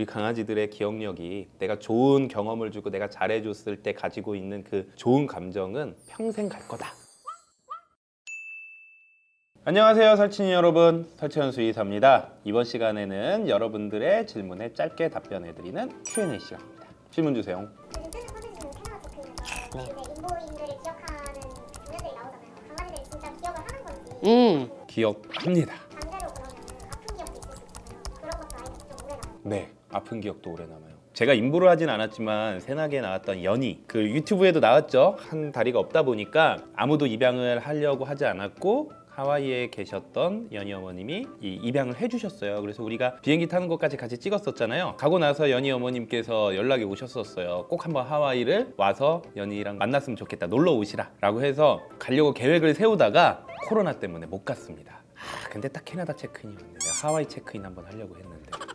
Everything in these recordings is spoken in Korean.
우리 강아지들의 기억력이 내가 좋은 경험을 주고 내가 잘해줬을 때 가지고 있는 그 좋은 감정은 평생 갈 거다. 안녕하세요 설친이 여러분. 설치현 수의사입니다. 이번 시간에는 여러분들의 질문에 짧게 답변해드리는 Q&A 시간입니다. 질문 주세요. 음, 기억합니다. 네 아픈 기억도 오래 남아요 제가 인보를 하진 않았지만 새나기에 나왔던 연희 그 유튜브에도 나왔죠 한 다리가 없다 보니까 아무도 입양을 하려고 하지 않았고 하와이에 계셨던 연희 어머님이 이 입양을 해주셨어요. 그래서 우리가 비행기 타는 것까지 같이 찍었었잖아요. 가고 나서 연희 어머님께서 연락이 오셨었어요. 꼭 한번 하와이를 와서 연희랑 만났으면 좋겠다. 놀러 오시라 라고 해서 가려고 계획을 세우다가 코로나 때문에 못 갔습니다. 아, 근데 딱 캐나다 체크인이었는데 내가 하와이 체크인 한번 하려고 했는데 음.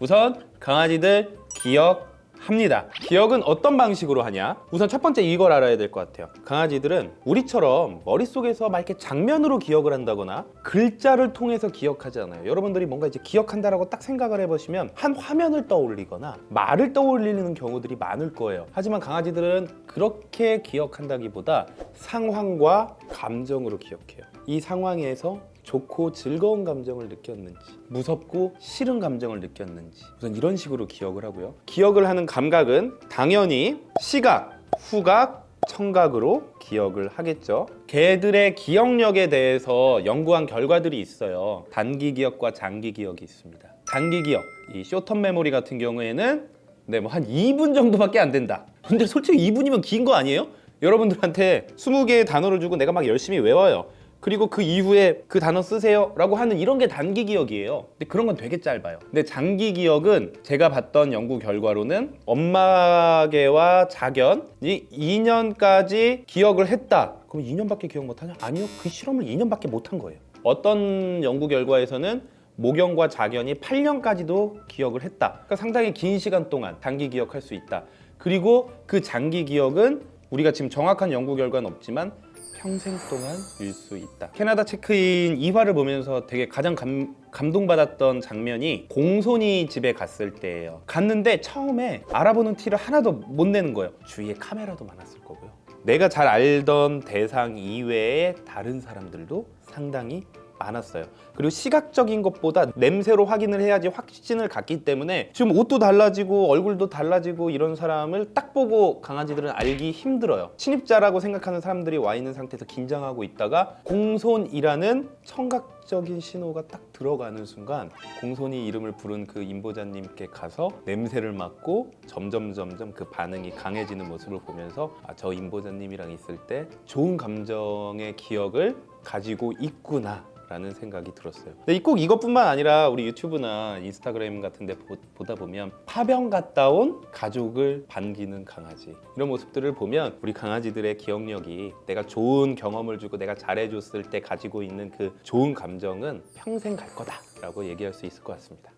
우선 강아지들 기억합니다. 기억은 어떤 방식으로 하냐? 우선 첫 번째 이걸 알아야 될 것 같아요. 강아지들은 우리처럼 머릿속에서 막 이렇게 장면으로 기억을 한다거나 글자를 통해서 기억하지 않아요. 여러분들이 뭔가 이제 기억한다라고 딱 생각을 해보시면 한 화면을 떠올리거나 말을 떠올리는 경우들이 많을 거예요. 하지만 강아지들은 그렇게 기억한다기보다 상황과 감정으로 기억해요. 이 상황에서 좋고 즐거운 감정을 느꼈는지 무섭고 싫은 감정을 느꼈는지 우선 이런 식으로 기억을 하고요. 기억을 하는 감각은 당연히 시각, 후각, 청각으로 기억을 하겠죠. 개들의 기억력에 대해서 연구한 결과들이 있어요. 단기 기억과 장기 기억이 있습니다. 단기 기억, 이 쇼텀 메모리 같은 경우에는 네, 뭐 한 2분 정도밖에 안 된다. 근데 솔직히 2분이면 긴 거 아니에요? 여러분들한테 20개의 단어를 주고 내가 막 열심히 외워요 그리고 그 이후에 그 단어 쓰세요 라고 하는 이런 게 단기 기억이에요. 근데 그런 건 되게 짧아요. 근데 장기 기억은 제가 봤던 연구 결과로는 엄마개와 자견이 2년까지 기억을 했다. 그럼 2년밖에 기억 못하냐? 아니요. 그 실험을 2년밖에 못한 거예요. 어떤 연구 결과에서는 모경과 자견이 8년까지도 기억을 했다. 그러니까 상당히 긴 시간 동안 장기 기억할 수 있다. 그리고 그 장기 기억은 우리가 지금 정확한 연구 결과는 없지만 평생 동안 일수 있다. 캐나다 체크인 2화를 보면서 되게 가장 감, 감동받았던 장면이 공손이 집에 갔을 때예요. 갔는데 처음에 알아보는 티를 하나도 못 내는 거예요. 주위에 카메라도 많았을 거고요. 내가 잘 알던 대상 이외에 다른 사람들도 상당히 많았어요. 그리고 시각적인 것보다 냄새로 확인을 해야지 확신을 갖기 때문에 지금 옷도 달라지고 얼굴도 달라지고 이런 사람을 딱 보고 강아지들은 알기 힘들어요. 침입자라고 생각하는 사람들이 와 있는 상태에서 긴장하고 있다가 공손이라는 청각 적인 신호가 딱 들어가는 순간 공손이 이름을 부른 그 임보자님께 가서 냄새를 맡고 점점 점점 그 반응이 강해지는 모습을 보면서 아, 저 임보자님이랑 있을 때 좋은 감정의 기억을 가지고 있구나 라는 생각이 들었어요. 근데 꼭 이것뿐만 아니라 우리 유튜브나 인스타그램 같은 데 보- 보다 보면 파병 갔다 온 가족을 반기는 강아지. 이런 모습들을 보면 우리 강아지들의 기억력이 내가 좋은 경험을 주고 내가 잘해줬을 때 가지고 있는 그 좋은 감정은 평생 갈 거다 라고 얘기할 수 있을 것 같습니다.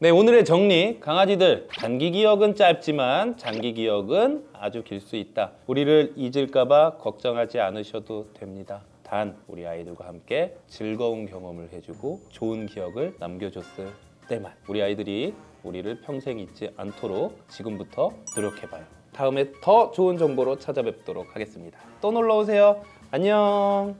네 오늘의 정리. 강아지들 단기 기억은 짧지만 장기 기억은 아주 길 수 있다. 우리를 잊을까봐 걱정하지 않으셔도 됩니다. 단 우리 아이들과 함께 즐거운 경험을 해주고 좋은 기억을 남겨줬을 때만. 우리 아이들이 우리를 평생 잊지 않도록 지금부터 노력해봐요. 다음에 더 좋은 정보로 찾아뵙도록 하겠습니다. 또 놀러오세요. 안녕